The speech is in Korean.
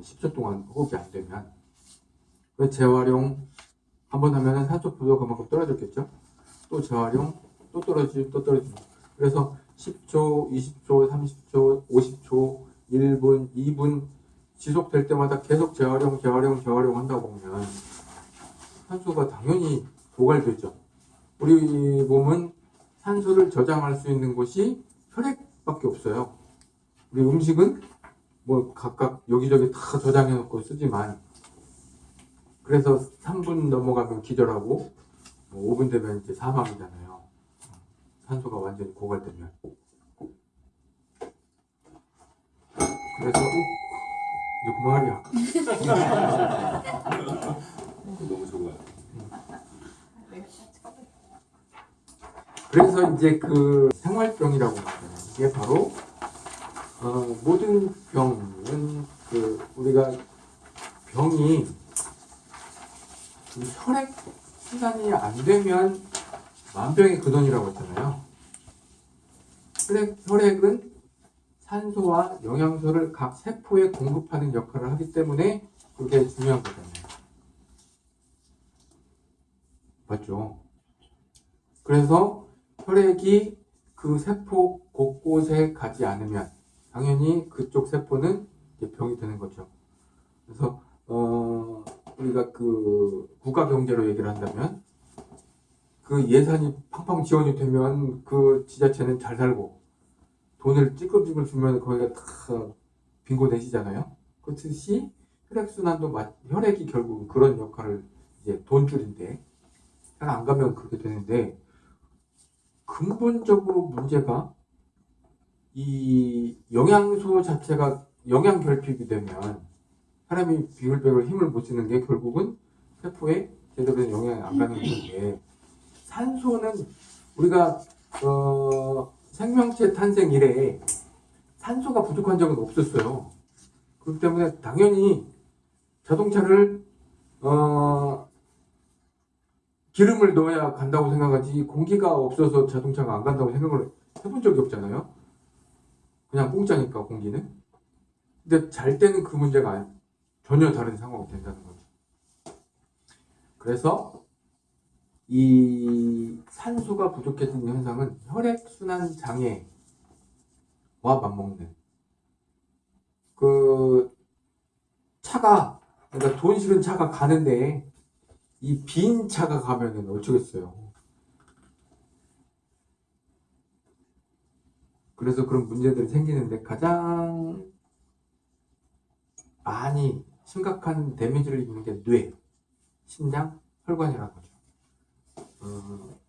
10초 동안 호흡이 안 되면 그 재활용 한 번 하면은 산소 부도가 그만큼 떨어졌겠죠? 또 재활용 또 떨어지고 또 떨어지고 그래서 10초, 20초, 30초, 50초, 1분, 2분 지속될 때마다 계속 재활용, 재활용, 재활용 한다 보면 산소가 당연히 고갈되죠. 우리 몸은 산소를 저장할 수 있는 곳이 혈액 밖에 없어요. 우리 음식은 뭐 각각 여기저기 다 저장해 놓고 쓰지만 그래서 3분 넘어가면 기절하고 뭐 5분 되면 이제 사망이잖아요. 산소가 완전히 고갈되면. 그래서 어? 이제 그만하랴. 너무 좋아요. 그래서 이제 그 생활병이라고. 이 게 바로 어, 모든 병은 그 우리가 병이 이 혈액 순환이 안 되면 만병의 근원이라고 했잖아요. 혈액, 혈액은 산소와 영양소를 각 세포에 공급하는 역할을 하기 때문에 그게 중요한 거잖아요. 맞죠? 그래서 혈액이 그 세포 곳곳에 가지 않으면 당연히 그쪽 세포는 병이 되는 거죠. 그래서 어 우리가 그 국가 경제로 얘기를 한다면 그 예산이 팡팡 지원이 되면 그 지자체는 잘 살고 돈을 찌끔찌끔 주면 거기가 다 빈곤 내시잖아요. 그렇듯이 혈액순환도 마- 혈액이 결국 그런 역할을 이제 돈줄인데 잘 안 가면 그렇게 되는데 근본적으로 문제가 이 영양소 자체가 영양 결핍이 되면 사람이 비글비글 힘을 못 쓰는 게 결국은 세포에 제대로 된 영양이 안 가는 건데 산소는 우리가 어, 생명체 탄생 이래 산소가 부족한 적은 없었어요. 그렇기 때문에 당연히 자동차를 어, 기름을 넣어야 간다고 생각하지 공기가 없어서 자동차가 안 간다고 생각을 해본 적이 없잖아요. 그냥 공짜니까 공기는. 근데 잘 때는 그 문제가 전혀 다른 상황이 된다는 거죠. 그래서 이 산소가 부족해지는 현상은 혈액순환 장애와 맞먹는 그 차가 그러니까 돈 실은 차가 가는데 이 빈 차가 가면은 어쩌겠어요. 그래서 그런 문제들이 생기는데 가장 많이 심각한 데미지를 입는 게 뇌, 심장, 혈관이라는 거죠. 어,